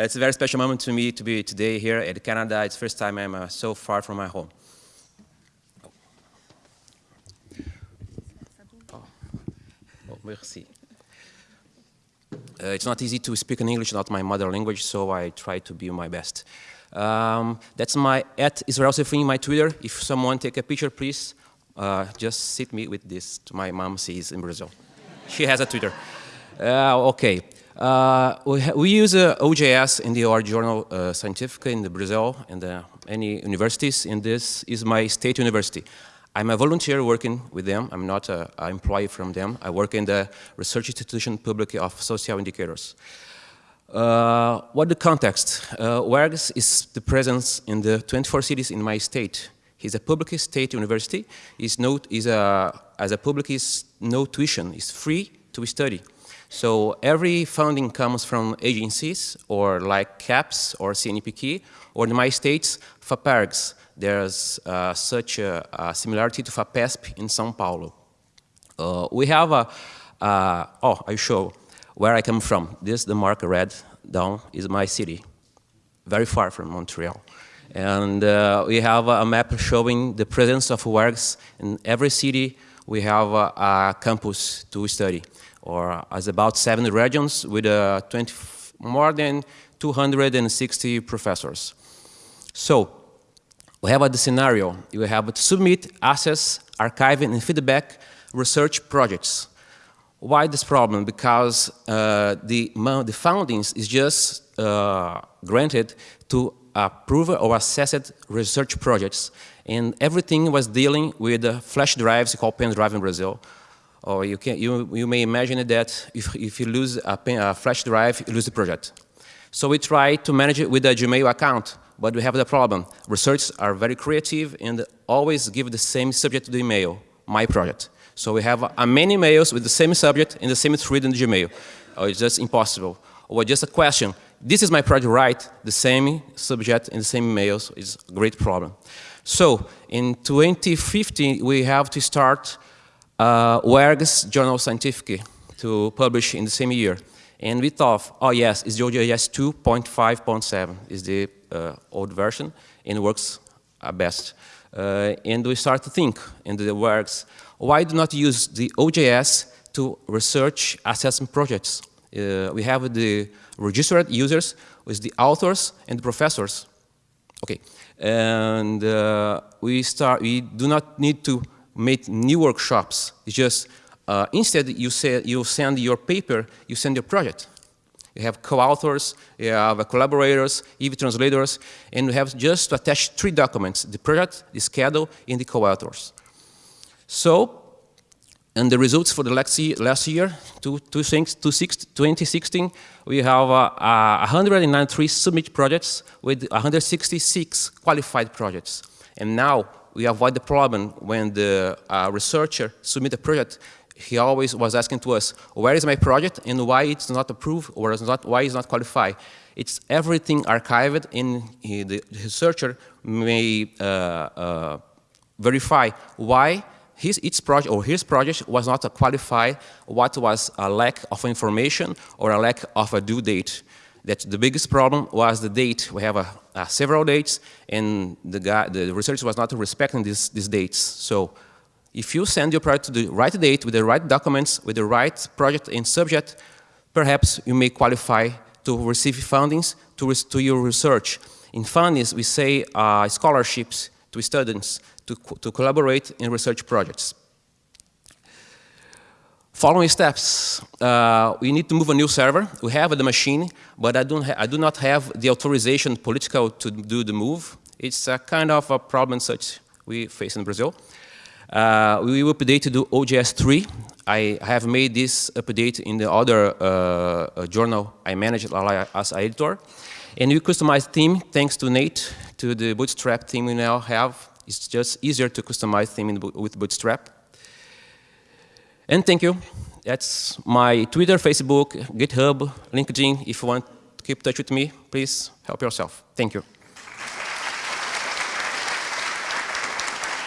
It's a very special moment to me to be today here at Canada. It's the first time I'm uh, so far from my home. Oh, oh merci. Uh, it's not easy to speak in English, not my mother language, so I try to be my best. Um, that's my at Israel Sefrin, my Twitter. If someone take a picture, please uh, just sit me with this. My mom sees in Brazil. she has a Twitter. Uh, okay. Uh, we, we, use uh, OJS in the our journal uh, Scientific in the Brazil and uh, any universities, and this is my state university. I'm a volunteer working with them. I'm not an employee from them. I work in the Research Institution Public of Social Indicators. Uh, what the context? Uh, UERGS is the presence in the 24 cities in my state. It's a public state university. It's no, is a, as a public, is no tuition. It's free to study. So every funding comes from agencies or like CAPES or CNPq, or in my states, FAPERGS. There's uh, such a, a, similarity to FAPESP in São Paulo. Uh, we have a, uh, oh, I show where I come from. This, the mark red down, is my city, very far from Montreal. And uh, we have a map showing the presence of works in every city. We have a, a campus to study or as about seven regions with uh, 20, more than 260 professors. So we have a scenario. You have to submit, assess, archiving, and feedback research projects. Why this problem? Because uh, the, the foundings is just uh, granted to approve or assessed research projects. And everything was dealing with flash drives called pen drive in Brazil, or you, can, you, you may imagine that if, if you lose a, pen, a flash drive, you lose the project. So we try to manage it with a Gmail account, but we have the problem. Researchers are very creative and always give the same subject to the email, my project. So we have uh, many emails with the same subject and the same thread in the Gmail. Oh, it's just impossible. Or just a question, this is my project, right? The same subject and the same emails is a great problem. So in 2015, we have to start uh, UERGS Journal Scientific to publish in the same year. And we thought, oh yes, it's OJS 2.5.7 is the uh, old version and works best. Uh, and we start to think in the works, why do not use the OJS to research assessment projects? Uh, we have the registered users with the authors and the professors. Okay, and uh, we start. We do not need to make new workshops. It's just uh, instead you say you send your paper, you send your project. You have co-authors, you have collaborators, even translators, and you have just to attach three documents, the project, the schedule, and the co-authors. So, and the results for the last year, last year 2016, we have uh, uh, 193 submit projects with 166 qualified projects. And now we avoid the problem when the uh, researcher submit a project, he always was asking to us, where is my project and why it's not approved or it's not, why it's not qualified. It's everything archived and he, the researcher may uh, uh, verify why his, its project or his project was not qualified, what was a lack of information or a lack of a due date that the biggest problem was the date. We have several dates, and the, guy, the researcher was not respecting these, these dates. So if you send your project to the right date, with the right documents, with the right project and subject, perhaps you may qualify to receive fundings to, to your research. In fundings, we say uh, scholarships to students to, to collaborate in research projects. Following steps, uh, we need to move a new server. We have the machine, but I, don't I do not have the authorization political to do the move. It's a kind of a problem such we face in Brazil. Uh, we will update to do OJS 3. I have made this update in the other uh, uh journal I manage as editor. And we customize theme thanks to Nate, to the Bootstrap theme we now have. It's just easier to customize theme with Bootstrap. And thank you. That's my Twitter, Facebook, GitHub, LinkedIn. If you want to keep touch with me, please help yourself. Thank you.